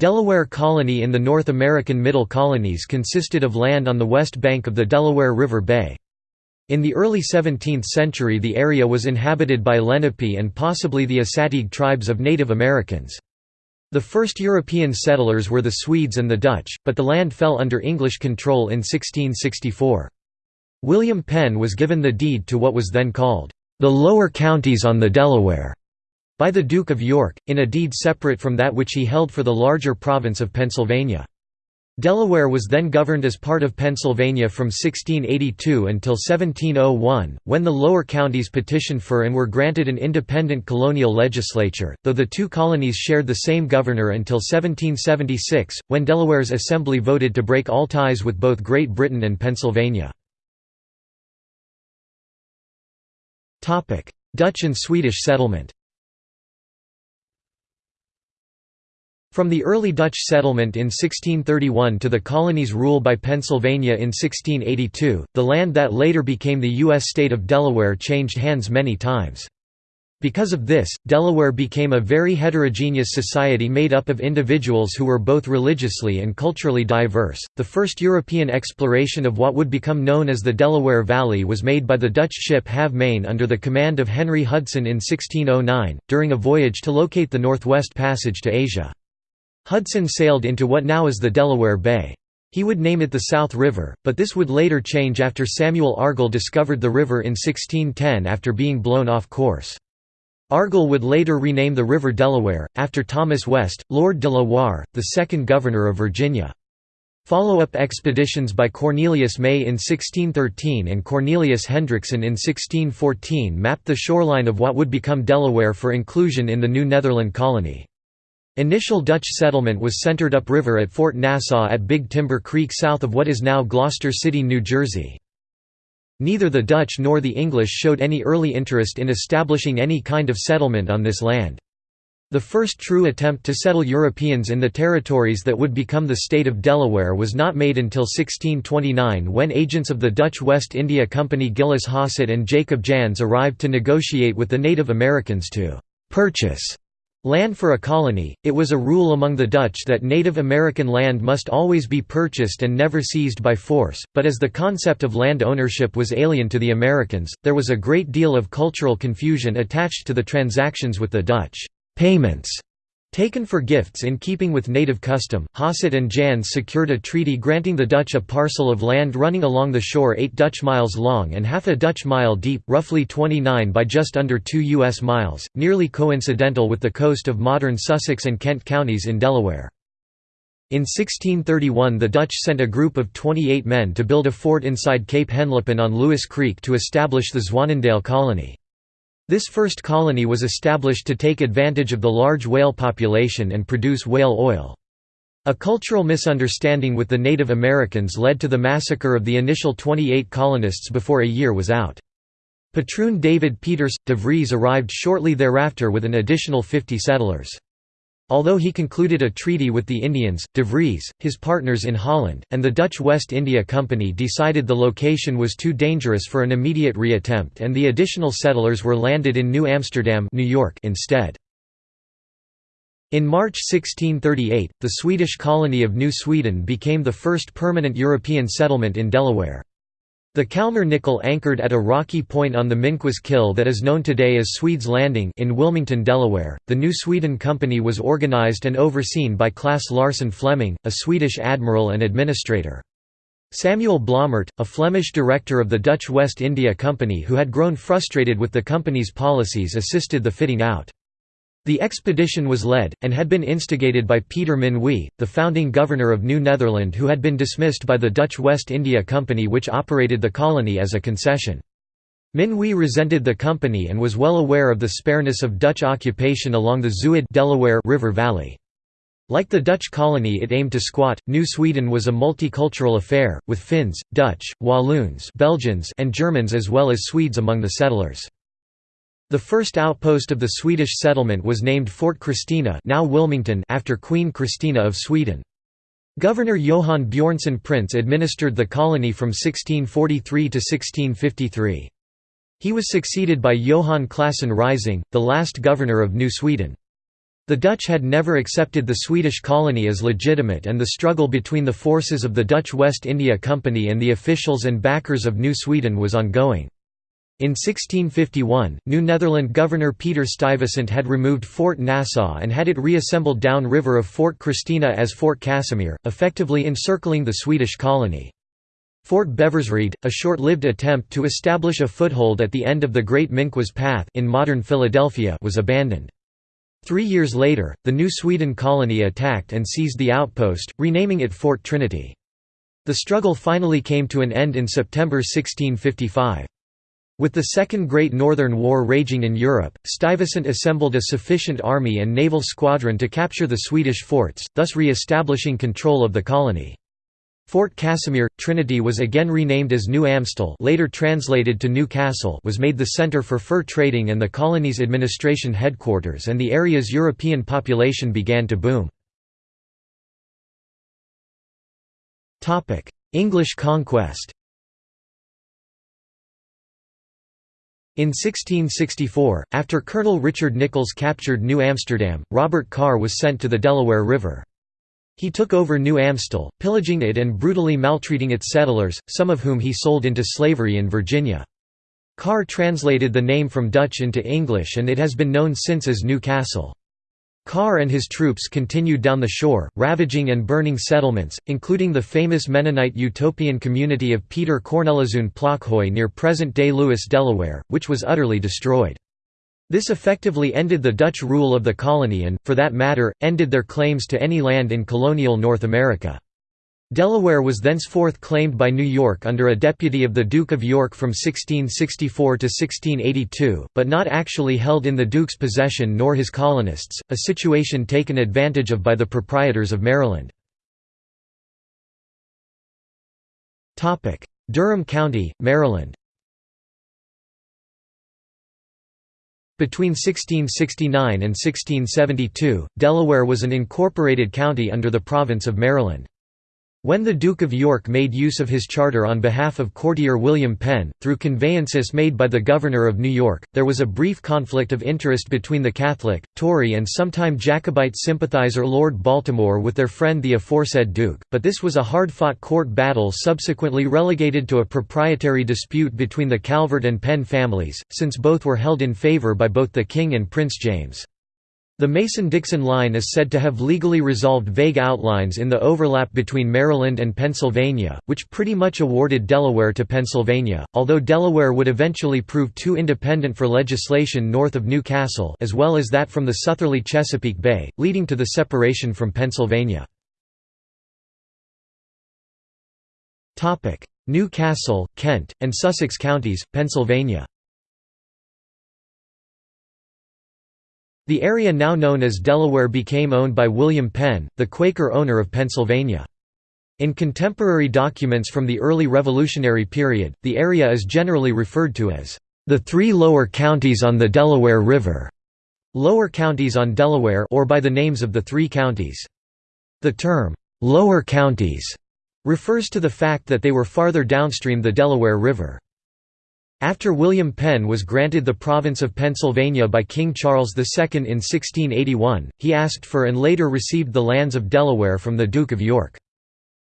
Delaware Colony in the North American Middle Colonies consisted of land on the west bank of the Delaware River Bay. In the early 17th century the area was inhabited by Lenape and possibly the Assateague tribes of Native Americans. The first European settlers were the Swedes and the Dutch, but the land fell under English control in 1664. William Penn was given the deed to what was then called, "...the lower counties on the Delaware", by the Duke of York, in a deed separate from that which he held for the larger province of Pennsylvania. Delaware was then governed as part of Pennsylvania from 1682 until 1701, when the lower counties petitioned for and were granted an independent colonial legislature, though the two colonies shared the same governor until 1776, when Delaware's assembly voted to break all ties with both Great Britain and Pennsylvania. Dutch and Swedish settlement From the early Dutch settlement in 1631 to the colony's rule by Pennsylvania in 1682, the land that later became the U.S. state of Delaware changed hands many times. Because of this, Delaware became a very heterogeneous society made up of individuals who were both religiously and culturally diverse. The first European exploration of what would become known as the Delaware Valley was made by the Dutch ship Halve Maen under the command of Henry Hudson in 1609, during a voyage to locate the Northwest Passage to Asia. Hudson sailed into what now is the Delaware Bay. He would name it the South River, but this would later change after Samuel Argall discovered the river in 1610 after being blown off course. Argall would later rename the river Delaware, after Thomas West, Lord de la Warr, the second governor of Virginia. Follow-up expeditions by Cornelius May in 1613 and Cornelius Hendrickson in 1614 mapped the shoreline of what would become Delaware for inclusion in the New Netherland colony. Initial Dutch settlement was centered upriver at Fort Nassau at Big Timber Creek south of what is now Gloucester City, New Jersey. Neither the Dutch nor the English showed any early interest in establishing any kind of settlement on this land. The first true attempt to settle Europeans in the territories that would become the state of Delaware was not made until 1629 when agents of the Dutch West India Company Gillis Hosset and Jacob Jans arrived to negotiate with the Native Americans to «purchase» Land for a colony, it was a rule among the Dutch that Native American land must always be purchased and never seized by force, but as the concept of land ownership was alien to the Americans, there was a great deal of cultural confusion attached to the transactions with the Dutch. Payments Taken for gifts in keeping with native custom, Hosset and Jansz secured a treaty granting the Dutch a parcel of land running along the shore 8 Dutch miles long and half a Dutch mile deep roughly 29 by just under 2 U.S. miles, nearly coincidental with the coast of modern Sussex and Kent counties in Delaware. In 1631 the Dutch sent a group of 28 men to build a fort inside Cape Henlopen on Lewes Creek to establish the Zwanendale colony. This first colony was established to take advantage of the large whale population and produce whale oil. A cultural misunderstanding with the Native Americans led to the massacre of the initial 28 colonists before a year was out. Patroon David Peters, de Vries arrived shortly thereafter with an additional 50 settlers. Although he concluded a treaty with the Indians, de Vries, his partners in Holland, and the Dutch West India Company decided the location was too dangerous for an immediate reattempt and the additional settlers were landed in New Amsterdam New York instead. In March 1638, the Swedish colony of New Sweden became the first permanent European settlement in Delaware. The Kalmar-Nyckel anchored at a rocky point on the Minquas Kill that is known today as Swedes Landing in Wilmington, Delaware. The New Sweden Company was organized and overseen by Claes Larsson Fleming, a Swedish admiral and administrator. Samuel Blommaert, a Flemish director of the Dutch West India Company who had grown frustrated with the company's policies assisted the fitting out. The expedition was led, and had been instigated by Peter Minuit, the founding governor of New Netherland who had been dismissed by the Dutch West India Company which operated the colony as a concession. Minuit resented the company and was well aware of the spareness of Dutch occupation along the Zuid Delaware River Valley. Like the Dutch colony it aimed to squat, New Sweden was a multicultural affair, with Finns, Dutch, Walloons Belgians and Germans as well as Swedes among the settlers. The first outpost of the Swedish settlement was named Fort Christina now Wilmington after Queen Christina of Sweden. Governor Johan Björnsson Printz administered the colony from 1643 to 1653. He was succeeded by Johan Claesson Rising, the last governor of New Sweden. The Dutch had never accepted the Swedish colony as legitimate and the struggle between the forces of the Dutch West India Company and the officials and backers of New Sweden was ongoing. In 1651, New Netherland governor Peter Stuyvesant had removed Fort Nassau and had it reassembled downriver of Fort Christina as Fort Casimir, effectively encircling the Swedish colony. Fort Beversreede, a short-lived attempt to establish a foothold at the end of the Great Minquas Path in modern Philadelphia was abandoned. Three years later, the New Sweden colony attacked and seized the outpost, renaming it Fort Trinity. The struggle finally came to an end in September 1655. With the Second Great Northern War raging in Europe, Stuyvesant assembled a sufficient army and naval squadron to capture the Swedish forts, thus re-establishing control of the colony. Fort Casimir, Trinity was again renamed as New Amstel later translated to New Castle was made the center for fur trading and the colony's administration headquarters and the area's European population began to boom. English conquest In 1664, after Colonel Richard Nicolls captured New Amsterdam, Robert Carr was sent to the Delaware River. He took over New Amstel, pillaging it and brutally maltreating its settlers, some of whom he sold into slavery in Virginia. Carr translated the name from Dutch into English and it has been known since as New Castle. Carr and his troops continued down the shore, ravaging and burning settlements, including the famous Mennonite utopian community of Peter Corneliszoon Plockhoy near present-day Lewes, Delaware, which was utterly destroyed. This effectively ended the Dutch rule of the colony and, for that matter, ended their claims to any land in colonial North America. Delaware was thenceforth claimed by New York under a deputy of the Duke of York from 1664 to 1682, but not actually held in the Duke's possession nor his colonists, a situation taken advantage of by the proprietors of Maryland. Durham County, Maryland Between 1669 and 1672, Delaware was an incorporated county under the province of Maryland. When the Duke of York made use of his charter on behalf of courtier William Penn, through conveyances made by the Governor of New York, there was a brief conflict of interest between the Catholic, Tory and sometime Jacobite sympathizer Lord Baltimore with their friend the aforesaid Duke, but this was a hard-fought court battle subsequently relegated to a proprietary dispute between the Calvert and Penn families, since both were held in favor by both the King and Prince James. The Mason-Dixon line is said to have legally resolved vague outlines in the overlap between Maryland and Pennsylvania, which pretty much awarded Delaware to Pennsylvania, although Delaware would eventually prove too independent for legislation north of New Castle as well as that from the southerly Chesapeake Bay, leading to the separation from Pennsylvania. New Castle, Kent, and Sussex counties, Pennsylvania The area now known as Delaware became owned by William Penn, the Quaker owner of Pennsylvania. In contemporary documents from the early Revolutionary period, the area is generally referred to as the three lower counties on the Delaware River, lower counties on Delaware or by the names of the three counties. The term, lower counties, refers to the fact that they were farther downstream the Delaware River. After William Penn was granted the province of Pennsylvania by King Charles II in 1681, he asked for and later received the lands of Delaware from the Duke of York.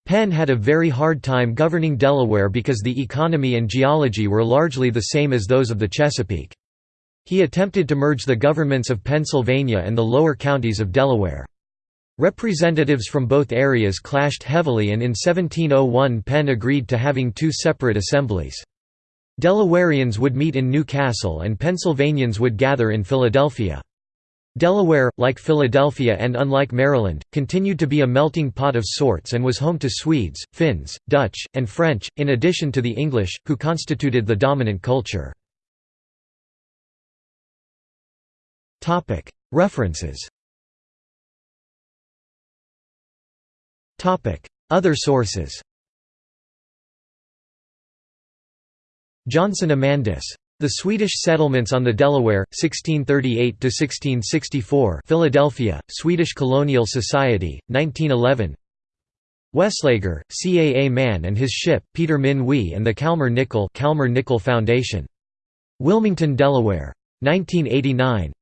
Penn had a very hard time governing Delaware because the economy and geology were largely the same as those of the Chesapeake. He attempted to merge the governments of Pennsylvania and the lower counties of Delaware. Representatives from both areas clashed heavily and in 1701 Penn agreed to having two separate assemblies. Delawareans would meet in New Castle and Pennsylvanians would gather in Philadelphia. Delaware, like Philadelphia and unlike Maryland, continued to be a melting pot of sorts and was home to Swedes, Finns, Dutch, and French, in addition to the English, who constituted the dominant culture. References Other sources Johnson Amandus. The Swedish Settlements on the Delaware, 1638–1664 Philadelphia, Swedish Colonial Society, 1911 Weslager, C. A. A. Mann and his ship, Peter Minuit and the Kalmar Nyckel, Kalmar Nyckel Foundation. Wilmington, Delaware. 1989.